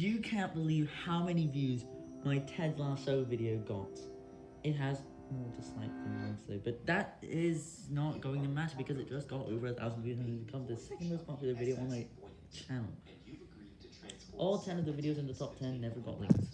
You can't believe how many views my Ted Lasso video got. It has oh, more dislikes than likes though, but that is not going to matter because it just got over a thousand views and has become the second most popular video on my channel. All 10 of the videos in the top 10 never got links.